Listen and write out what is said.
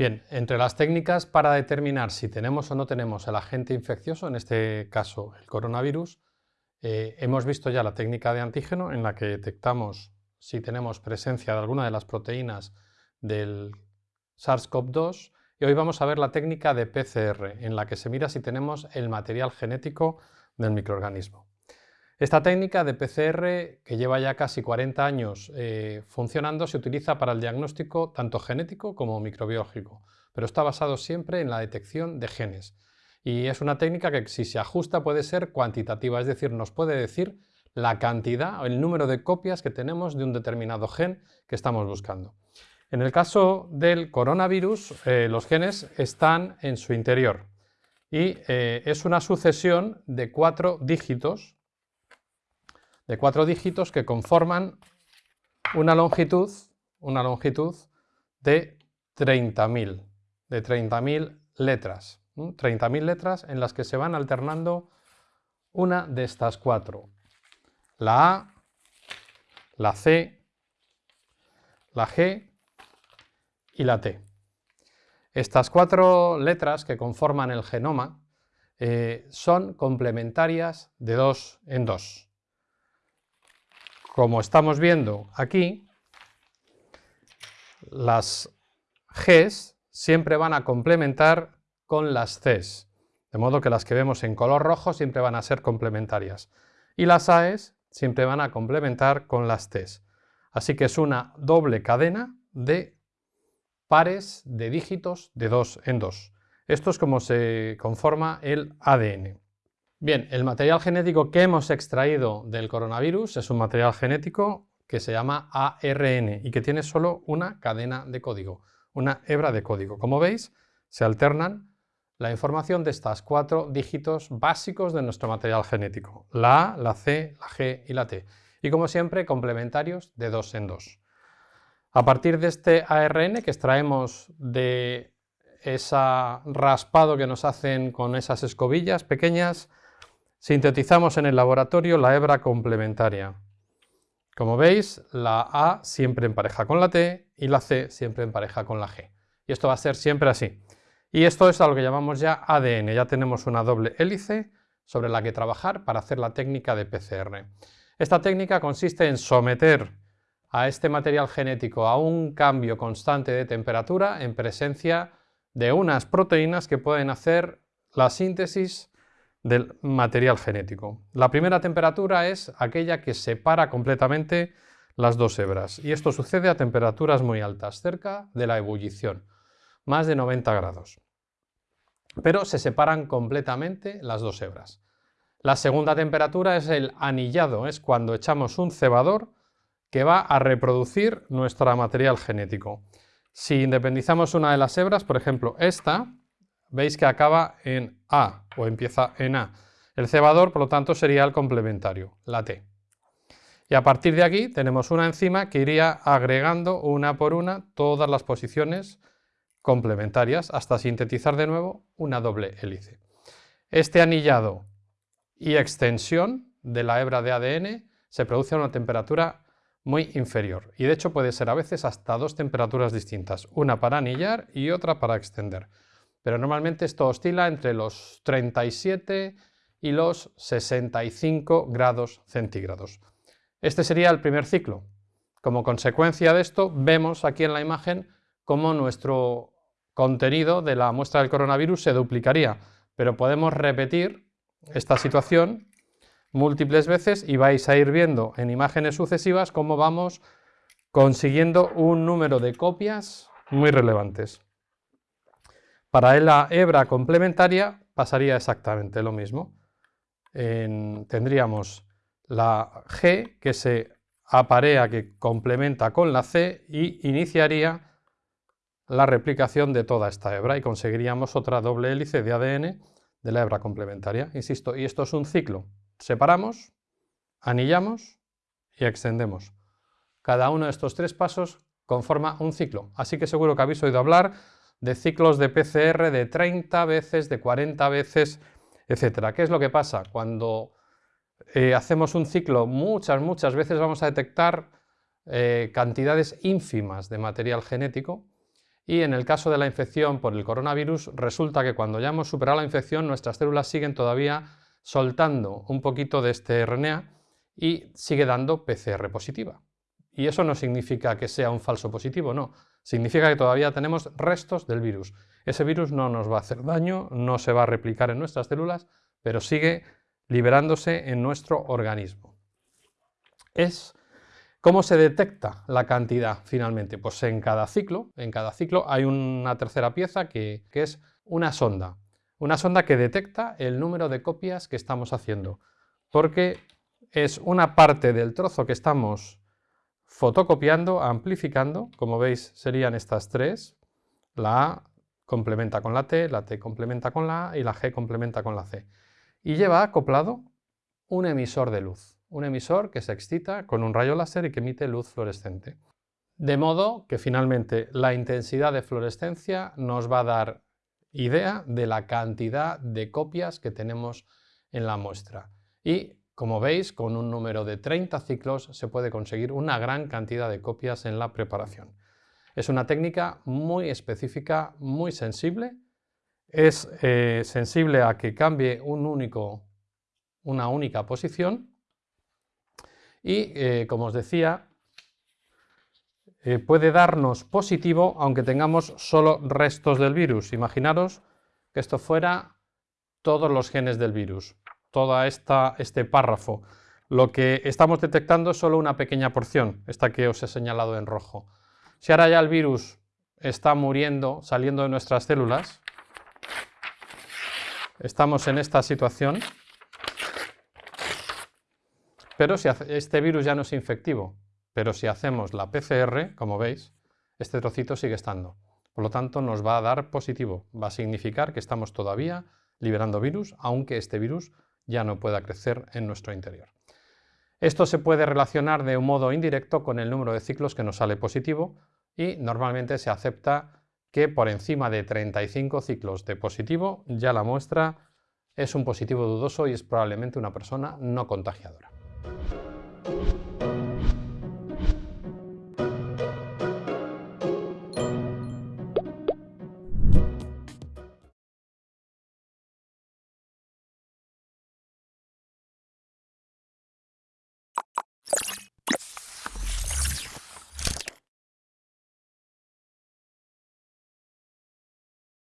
Bien, entre las técnicas para determinar si tenemos o no tenemos el agente infeccioso, en este caso el coronavirus, eh, hemos visto ya la técnica de antígeno en la que detectamos si tenemos presencia de alguna de las proteínas del SARS-CoV-2 y hoy vamos a ver la técnica de PCR en la que se mira si tenemos el material genético del microorganismo. Esta técnica de PCR, que lleva ya casi 40 años eh, funcionando, se utiliza para el diagnóstico tanto genético como microbiológico, pero está basado siempre en la detección de genes. Y es una técnica que si se ajusta puede ser cuantitativa, es decir, nos puede decir la cantidad o el número de copias que tenemos de un determinado gen que estamos buscando. En el caso del coronavirus, eh, los genes están en su interior y eh, es una sucesión de cuatro dígitos de cuatro dígitos que conforman una longitud, una longitud de 30.000, de 30.000 letras. 30.000 letras en las que se van alternando una de estas cuatro. La A, la C, la G y la T. Estas cuatro letras que conforman el genoma eh, son complementarias de dos en dos como estamos viendo aquí, las Gs siempre van a complementar con las Cs, de modo que las que vemos en color rojo siempre van a ser complementarias. Y las AES siempre van a complementar con las Ts. Así que es una doble cadena de pares de dígitos de dos en dos. Esto es como se conforma el ADN. Bien, el material genético que hemos extraído del coronavirus es un material genético que se llama ARN y que tiene solo una cadena de código, una hebra de código. Como veis, se alternan la información de estos cuatro dígitos básicos de nuestro material genético, la A, la C, la G y la T, y como siempre complementarios de dos en dos. A partir de este ARN que extraemos de ese raspado que nos hacen con esas escobillas pequeñas, Sintetizamos en el laboratorio la hebra complementaria. Como veis, la A siempre en pareja con la T y la C siempre en pareja con la G. Y esto va a ser siempre así. Y esto es a lo que llamamos ya ADN. Ya tenemos una doble hélice sobre la que trabajar para hacer la técnica de PCR. Esta técnica consiste en someter a este material genético a un cambio constante de temperatura en presencia de unas proteínas que pueden hacer la síntesis del material genético. La primera temperatura es aquella que separa completamente las dos hebras y esto sucede a temperaturas muy altas, cerca de la ebullición, más de 90 grados. Pero se separan completamente las dos hebras. La segunda temperatura es el anillado, es cuando echamos un cebador que va a reproducir nuestro material genético. Si independizamos una de las hebras, por ejemplo esta, veis que acaba en A o empieza en A. El cebador, por lo tanto, sería el complementario, la T. Y a partir de aquí tenemos una enzima que iría agregando una por una todas las posiciones complementarias hasta sintetizar de nuevo una doble hélice. Este anillado y extensión de la hebra de ADN se produce a una temperatura muy inferior y de hecho puede ser a veces hasta dos temperaturas distintas, una para anillar y otra para extender pero normalmente esto oscila entre los 37 y los 65 grados centígrados. Este sería el primer ciclo. Como consecuencia de esto, vemos aquí en la imagen cómo nuestro contenido de la muestra del coronavirus se duplicaría, pero podemos repetir esta situación múltiples veces y vais a ir viendo en imágenes sucesivas cómo vamos consiguiendo un número de copias muy relevantes. Para la hebra complementaria pasaría exactamente lo mismo. tendríamos la G que se aparea, que complementa con la C y iniciaría la replicación de toda esta hebra y conseguiríamos otra doble hélice de ADN de la hebra complementaria. Insisto, y esto es un ciclo. Separamos, anillamos y extendemos. Cada uno de estos tres pasos conforma un ciclo. Así que seguro que habéis oído hablar de ciclos de PCR de 30 veces, de 40 veces, etc. ¿Qué es lo que pasa? Cuando eh, hacemos un ciclo muchas, muchas veces vamos a detectar eh, cantidades ínfimas de material genético y en el caso de la infección por el coronavirus resulta que cuando ya hemos superado la infección nuestras células siguen todavía soltando un poquito de este RNA y sigue dando PCR positiva. Y eso no significa que sea un falso positivo, no. Significa que todavía tenemos restos del virus. Ese virus no nos va a hacer daño, no se va a replicar en nuestras células, pero sigue liberándose en nuestro organismo. Es ¿Cómo se detecta la cantidad finalmente? Pues en cada ciclo, en cada ciclo hay una tercera pieza que, que, es una sonda. Una sonda que detecta el número de copias que estamos haciendo. Porque es una parte del trozo que estamos fotocopiando, amplificando, como veis serían estas tres, la A complementa con la T, la T complementa con la A y la G complementa con la C. Y lleva acoplado un emisor de luz un emisor que se excita con un rayo láser y que emite luz fluorescente. De modo que finalmente la intensidad de fluorescencia nos va a dar idea de la cantidad de copias que tenemos en la muestra. Y como veis, con un número de 30 ciclos se puede conseguir una gran cantidad de copias en la preparación. Es una técnica muy específica, muy sensible. Es eh, sensible a que cambie una única posición y, eh, como os decía, eh, puede darnos positivo aunque tengamos solo restos del virus. Imaginaros que esto fuera todos los genes del virus, todo este párrafo. Lo que estamos detectando es solo una pequeña porción, esta que os he señalado en rojo. Si ahora ya el virus está muriendo, saliendo de nuestras células, estamos en esta situación, pero si este virus ya no es infectivo, pero si hacemos la PCR, como veis, este trocito sigue estando. Por lo tanto, nos va a dar positivo. Va a significar que estamos todavía liberando virus, aunque este virus ya no pueda crecer en nuestro interior. Esto se puede relacionar de un modo indirecto con el número de ciclos que nos sale positivo y normalmente se acepta que por encima de 35 ciclos de positivo ya la muestra es un positivo dudoso y es probablemente una persona no contagiadora.